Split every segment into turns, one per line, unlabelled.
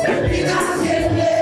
Jina lako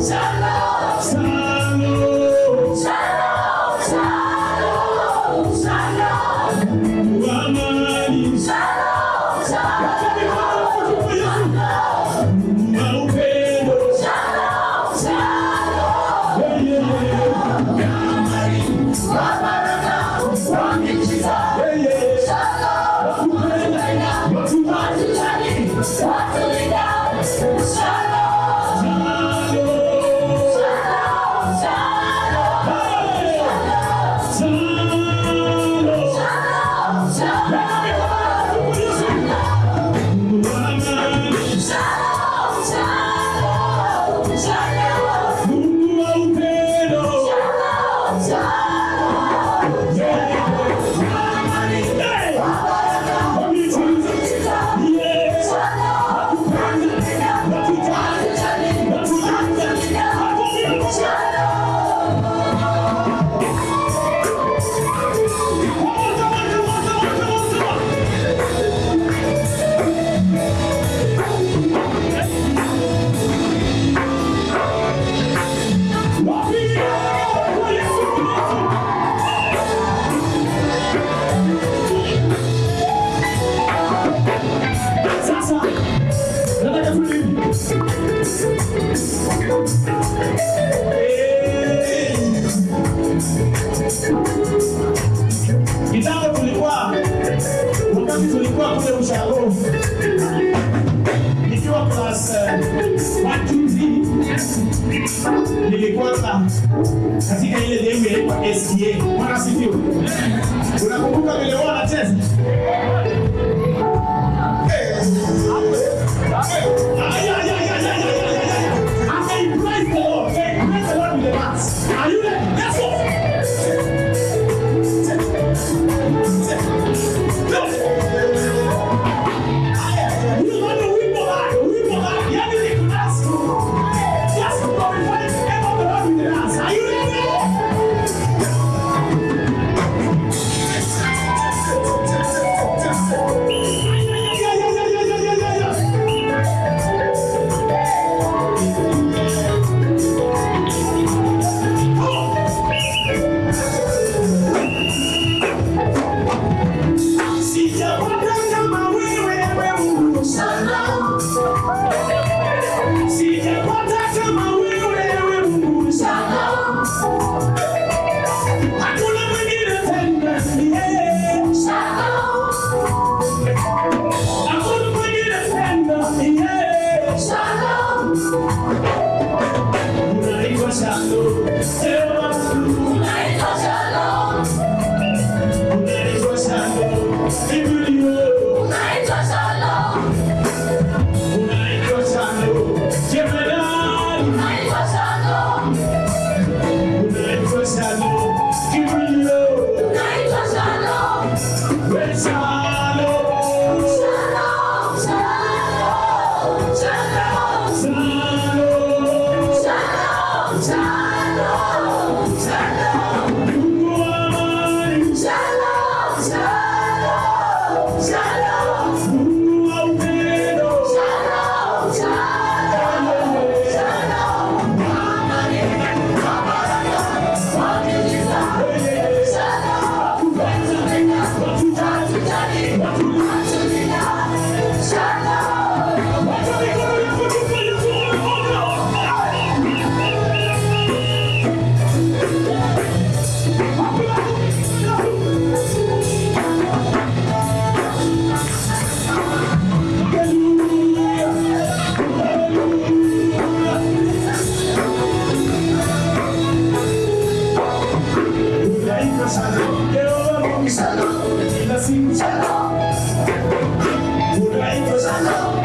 Shalom. Shalom. Shalom. Shalom. Shalom. Shalom. Shalom. Shalom. Shalom. Shalom. Shalom. Jesus. salud, quiero dormir mi salud, la sin salud, un salud.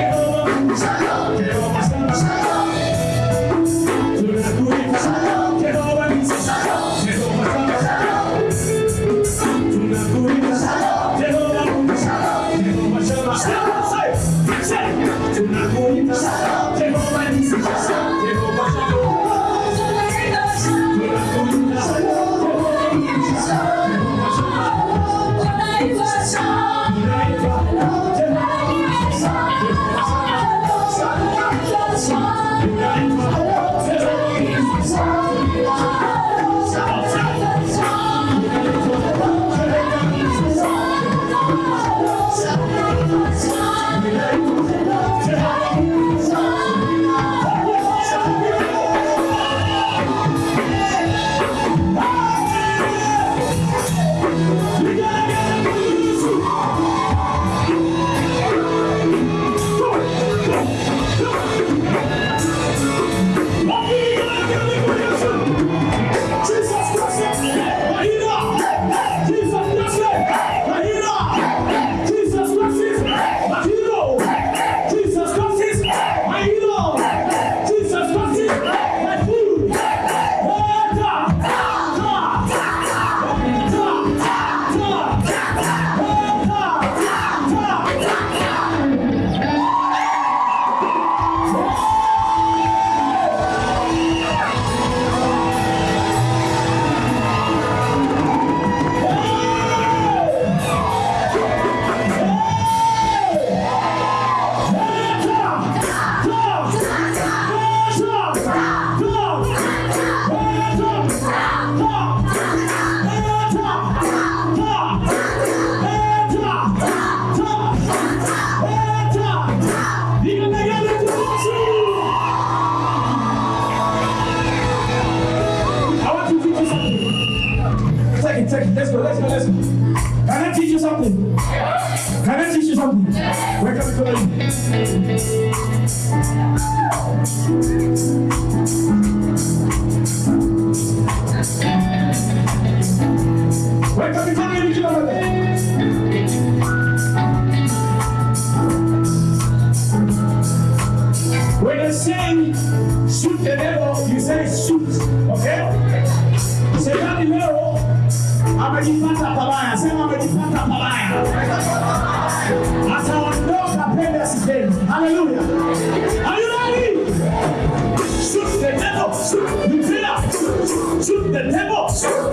Shoot the devil,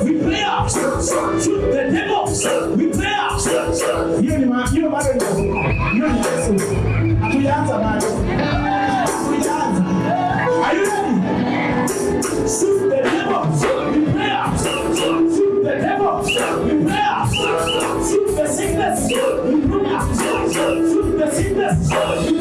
we pray prayer. Shoot the devil, devils with prayer. Yóò ní máa yóò máa lè lọ, yóò ní Jésù, àtúnyẹ àtà máa lọ. Are you ready? Shoot the devil, we pray prayer. Shoot the devil, we pray prayer. Shoot the sickness we with prayer. Shoot the sickness with prayer.